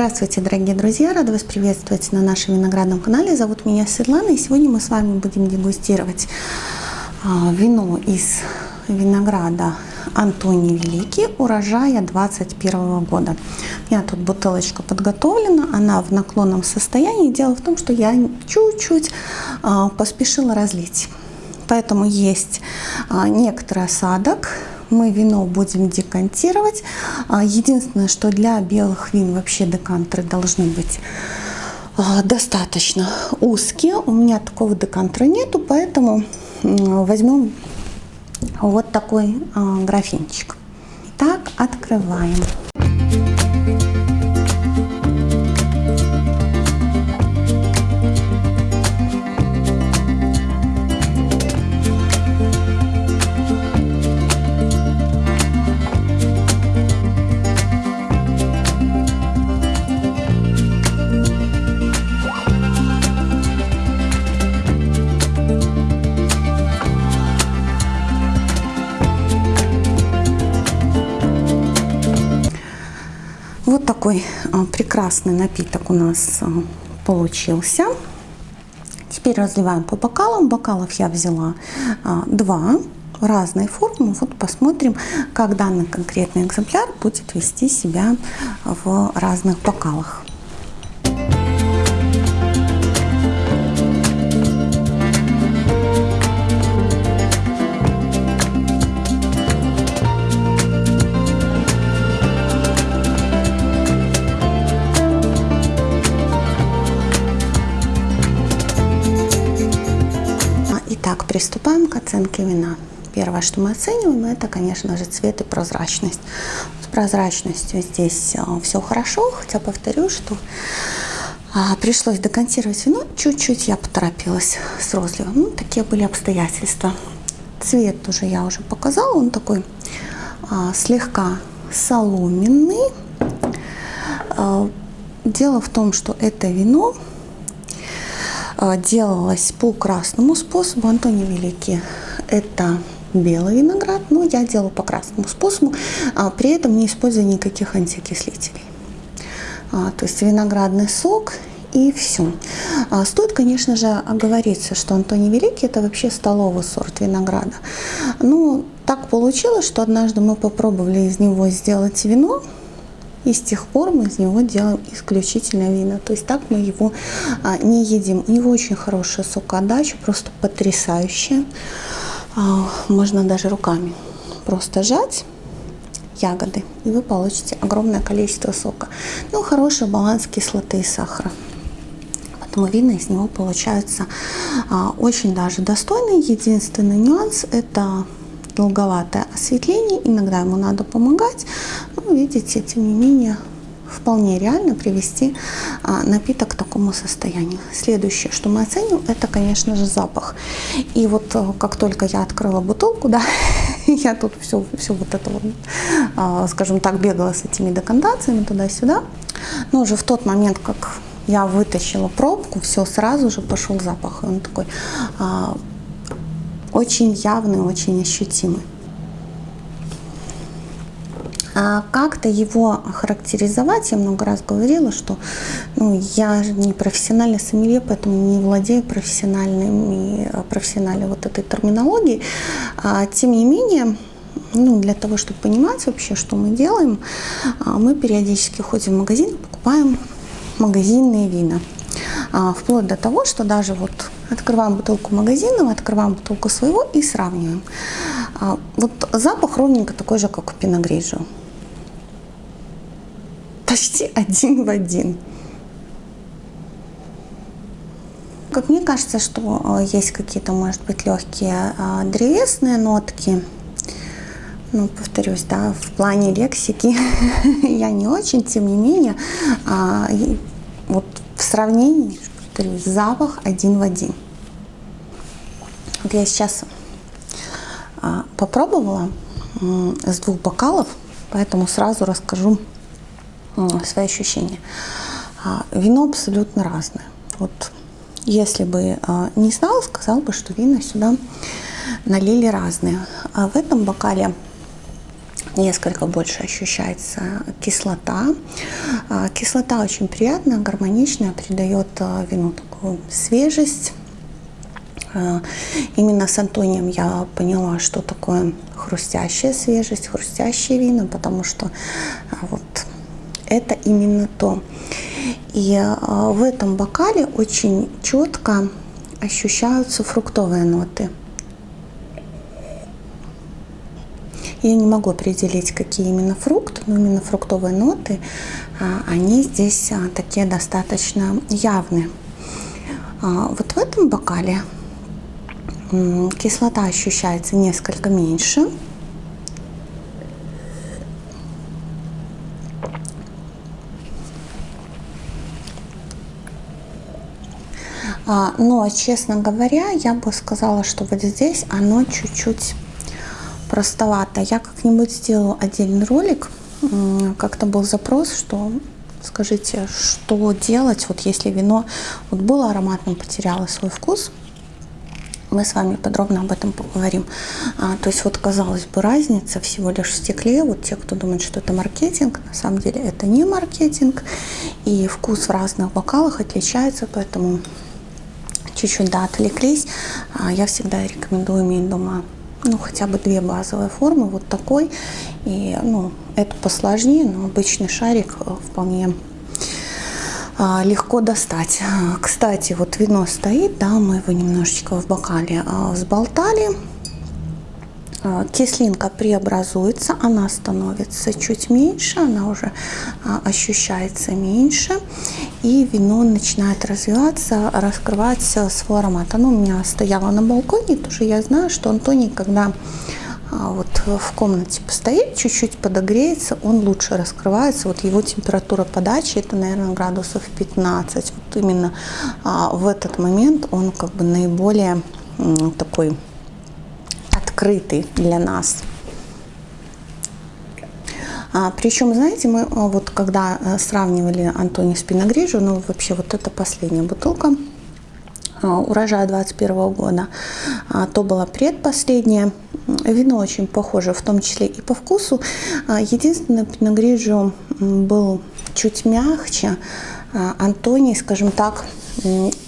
Здравствуйте, дорогие друзья! Рада вас приветствовать на нашем виноградном канале. Зовут меня Светлана, и сегодня мы с вами будем дегустировать а, вино из винограда Антоний Великий урожая 21 года. У меня тут бутылочка подготовлена, она в наклонном состоянии. Дело в том, что я чуть-чуть а, поспешила разлить. Поэтому есть а, некоторый осадок, мы вино будем декантировать. А, единственное, что для белых вин вообще декантеры должны быть а, достаточно узкие. У меня такого декантера нету, поэтому возьмем вот такой а, графинчик. Так, открываем. Такой а, прекрасный напиток у нас а, получился. Теперь разливаем по бокалам. Бокалов я взяла а, два разной формы. Вот посмотрим, как данный конкретный экземпляр будет вести себя в разных бокалах. Итак, приступаем к оценке вина. Первое, что мы оцениваем, это, конечно же, цвет и прозрачность. С прозрачностью здесь а, все хорошо, хотя повторю, что а, пришлось декантировать вино. Чуть-чуть я поторопилась с розливом. Ну, такие были обстоятельства. Цвет уже я уже показала, он такой а, слегка соломенный. А, дело в том, что это вино делалась по красному способу. Антоний Великий это белый виноград, но я делаю по красному способу, а при этом не используя никаких антиокислителей. А, то есть виноградный сок и все. А, стоит, конечно же, оговориться, что Антоний Великий это вообще столовый сорт винограда. Ну, так получилось, что однажды мы попробовали из него сделать вино, и с тех пор мы из него делаем исключительно вина. То есть так мы его а, не едим. У него очень хорошая сокоотдача, просто потрясающая. А, можно даже руками просто жать ягоды, и вы получите огромное количество сока. Ну, хороший баланс кислоты и сахара. Поэтому вина из него получаются а, очень даже достойные. Единственный нюанс – это долговатое осветление, иногда ему надо помогать, но видите, тем не менее, вполне реально привести а, напиток к такому состоянию. Следующее, что мы оценим, это, конечно же, запах. И вот а, как только я открыла бутылку, да, я тут все, все вот это вот, а, скажем так, бегала с этими декантациями туда-сюда. Но уже в тот момент, как я вытащила пробку, все, сразу же пошел запах. И он такой а, очень явный, очень ощутимый. А как-то его характеризовать, я много раз говорила, что ну, я не профессиональный сомелье, поэтому не владею профессиональными, профессиональной вот этой терминологией. А, тем не менее, ну, для того, чтобы понимать вообще, что мы делаем, а, мы периодически ходим в магазин, покупаем магазинные вина. А, вплоть до того, что даже вот открываем бутылку магазина, открываем бутылку своего и сравниваем. А, вот запах ровненько такой же, как у пиногрижио. Почти один в один. Как мне кажется, что а, есть какие-то, может быть, легкие древесные нотки. Ну, повторюсь, да, в плане лексики я не очень, тем не менее, вот в сравнении, повторюсь, запах один в один. Вот я сейчас а, попробовала с двух бокалов, поэтому сразу расскажу свои ощущения. А, вино абсолютно разное. Вот если бы а, не знал, сказал бы, что вина сюда налили разные. А в этом бокале несколько больше ощущается кислота. А, кислота очень приятная, гармоничная, придает вину такую свежесть. Именно с Антонием я поняла, что такое хрустящая свежесть, хрустящие вина, потому что вот это именно то. И в этом бокале очень четко ощущаются фруктовые ноты. Я не могу определить, какие именно фрукты, но именно фруктовые ноты, а, они здесь а, такие достаточно явные. А, вот в этом бокале кислота ощущается несколько меньше. Но, честно говоря, я бы сказала, что вот здесь оно чуть-чуть простовато. Я как-нибудь сделаю отдельный ролик. Как-то был запрос, что скажите, что делать, вот если вино вот было ароматным, потеряло свой вкус. Мы с вами подробно об этом поговорим. А, то есть вот казалось бы разница всего лишь в стекле. Вот те, кто думает, что это маркетинг, на самом деле это не маркетинг. И вкус в разных бокалах отличается, поэтому чуть-чуть да, отвлеклись. А, я всегда рекомендую иметь дома ну, хотя бы две базовые формы, вот такой. И, ну, это посложнее, но обычный шарик э, вполне а, легко достать. Кстати, вот вино стоит, да, мы его немножечко в бокале а, взболтали. А, кислинка преобразуется, она становится чуть меньше, она уже а, ощущается меньше, и вино начинает развиваться, раскрывать свой аромат. Оно у меня стояло на балконе, тоже я знаю, что Антоний, когда а, вот в комнате постоит, чуть-чуть подогреется, он лучше раскрывается. Вот его температура подачи это, наверное, градусов 15. Вот именно в этот момент он как бы наиболее такой открытый для нас. А, причем, знаете, мы а, вот когда э, сравнивали Антони с Пиногрижо, ну вообще вот это последняя бутылка а, урожая 21 года, а, то была предпоследняя. Вино очень похоже, в том числе и по вкусу. А, единственное, Пиногриджо был чуть мягче, Антоний, скажем так,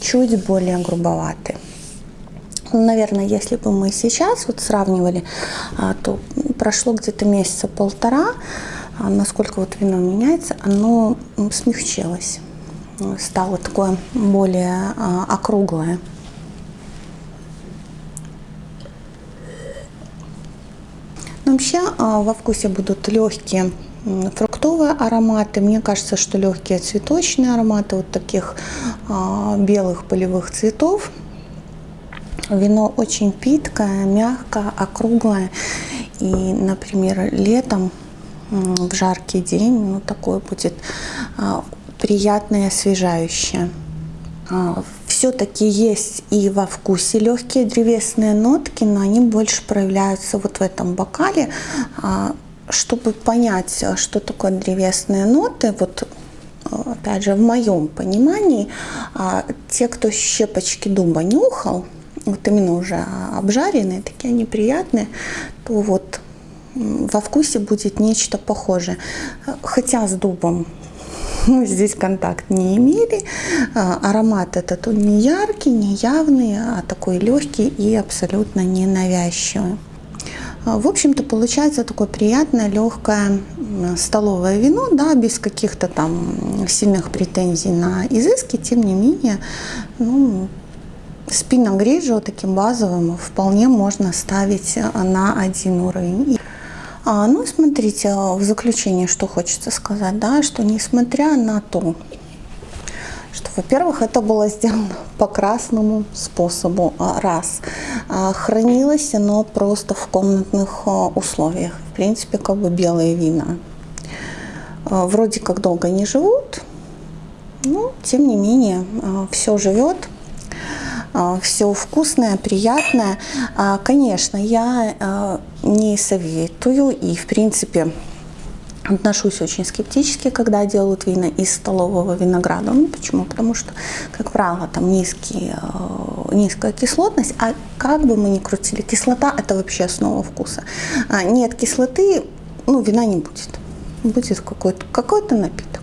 чуть более грубоватый. Ну, наверное, если бы мы сейчас вот сравнивали, а, то прошло где-то месяца полтора, а, насколько вот вино меняется, оно смягчилось, стало такое более а, округлое. Но вообще во вкусе будут легкие фруктовые ароматы. Мне кажется, что легкие цветочные ароматы вот таких белых полевых цветов – Вино очень питкое, мягкое, округлое. И, например, летом в жаркий день ну, такое будет а, приятное, освежающее. А, Все-таки есть и во вкусе легкие древесные нотки, но они больше проявляются вот в этом бокале. А, чтобы понять, что такое древесные ноты, вот опять же в моем понимании, те, кто щепочки дуба нюхал, вот именно уже обжаренные, такие они приятные, то вот во вкусе будет нечто похожее. Хотя с дубом мы здесь контакт не имели. А, аромат этот он не яркий, не явный, а такой легкий и абсолютно не навязчивый. А, в общем-то, получается такое приятное, легкое столовое вино, да, без каких-то там сильных претензий на изыски, тем не менее, ну, Спиннинг гриджо таким базовым вполне можно ставить на один уровень. А, ну, смотрите, в заключение, что хочется сказать, да, что несмотря на то, что, во-первых, это было сделано по красному способу, а, раз. А, хранилось оно просто в комнатных а, условиях. В принципе, как бы белые вина. Вроде как долго не живут, но, тем не менее, все живет. А, все вкусное, приятное. А, конечно, я а, не советую и, в принципе, отношусь очень скептически, когда делают вина из столового винограда. Ну, почему? Потому что, как правило, там низкий, низкая кислотность, а как бы мы ни крутили, кислота – это вообще основа вкуса. Нет кислоты, ну, вина не будет. Будет какой-то какой напиток.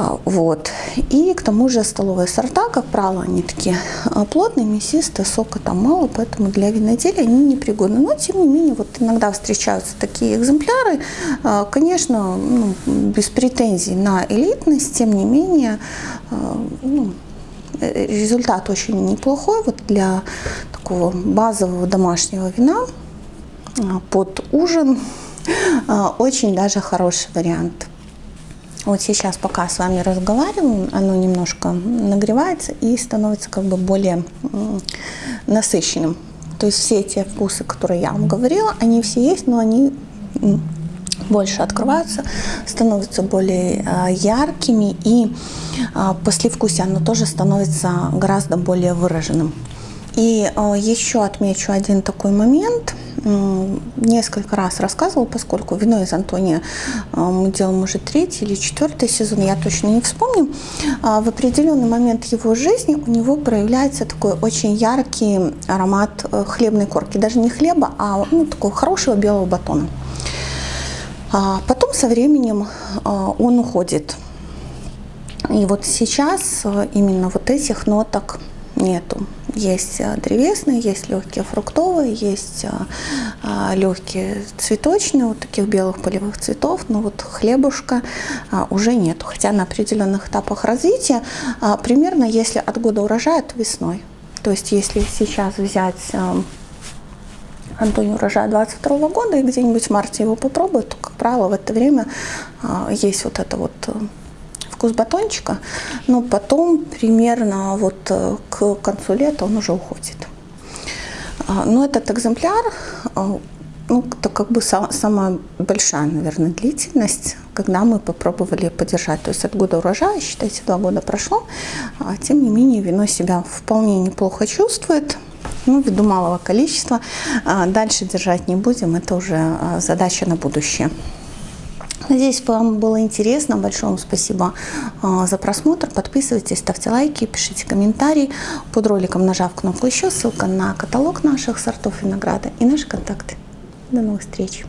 А, вот. И к тому же столовые сорта, как правило, они такие а, плотные, мясистые, сока там мало, поэтому для виноделия они непригодны. Но, тем не менее, вот иногда встречаются такие экземпляры. А, конечно, ну, без претензий на элитность, тем не менее, ну, э, результат очень неплохой вот для такого базового домашнего вина под ужин. Очень даже хороший вариант. Вот сейчас, пока с вами разговариваю, оно немножко нагревается и становится как бы более насыщенным. То есть все те вкусы, которые я вам говорила, они все есть, но они больше открываются, становятся более а, яркими и а, послевкусие оно тоже становится гораздо более выраженным. И а, еще отмечу один такой момент. Несколько раз рассказывала, поскольку вино из Антония а, мы делаем уже третий или четвертый сезон, я точно не вспомню. А, в определенный момент его жизни у него проявляется такой очень яркий аромат э, хлебной корки. Даже не хлеба, а ну, такого хорошего белого батона. Потом со временем он уходит. И вот сейчас э, именно вот этих ноток нету. Есть э, древесные, есть легкие фруктовые, есть э, э, легкие цветочные, вот таких белых полевых цветов, но вот хлебушка уже нету. Хотя на определенных этапах развития, примерно если от года урожая, то весной. То есть если сейчас взять Антоний урожая 22 года и где-нибудь в марте его попробовать, то, как правило, в это время есть вот это вот вкус батончика, но потом примерно вот э, к концу лета он уже уходит. А, но этот экземпляр, а, ну, это как бы самая большая, наверное, длительность, когда мы попробовали подержать. То есть от года урожая, считайте, два года прошло, а тем не менее вино себя вполне неплохо чувствует ну, ввиду малого количества. Дальше держать не будем, это уже задача на будущее. Надеюсь, вам было интересно. Большое вам спасибо а, за просмотр. Подписывайтесь, ставьте лайки, пишите комментарии. Под роликом нажав кнопку «Еще» ссылка на каталог наших сортов винограда и наши контакты. До новых встреч!